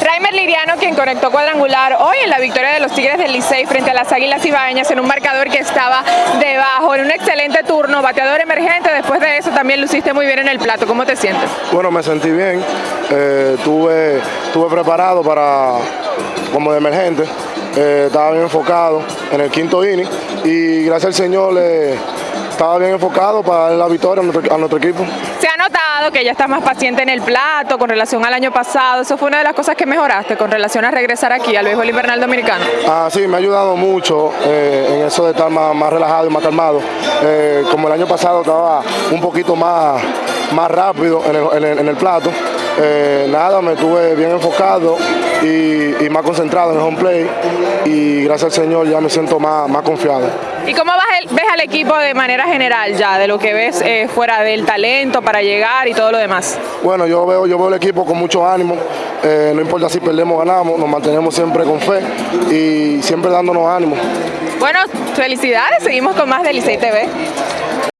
Raimer Liriano, quien conectó cuadrangular hoy en la victoria de los Tigres del Licey frente a las Águilas Ibaeñas en un marcador que estaba debajo, en un excelente turno, bateador emergente, después de eso también luciste muy bien en el plato, ¿cómo te sientes? Bueno, me sentí bien, eh, tuve, tuve preparado para como de emergente, eh, estaba bien enfocado en el quinto inning y gracias al Señor le estaba bien enfocado para dar la victoria a nuestro, a nuestro equipo. Se ha notado que ya estás más paciente en el plato con relación al año pasado. Eso fue una de las cosas que mejoraste con relación a regresar aquí al béisbol invernal dominicano. Ah, sí, me ha ayudado mucho eh, en eso de estar más, más relajado y más calmado. Eh, como el año pasado estaba un poquito más, más rápido en el, en el- en el plato. eh, nada, me tuve bien enfocado y, y más concentrado en el home play y gracias al Señor ya me siento más, más confiado. ¿Y cómo vas el- ves al equipo de manera general ya, de lo que ves eh, fuera del talento para llegar y todo lo demás? Bueno, yo veo, yo veo el equipo con mucho ánimo, eh, no importa si perdemos o ganamos, nos mantenemos siempre con fe y siempre dándonos ánimo. Bueno, felicidades, seguimos con más de Licey TV.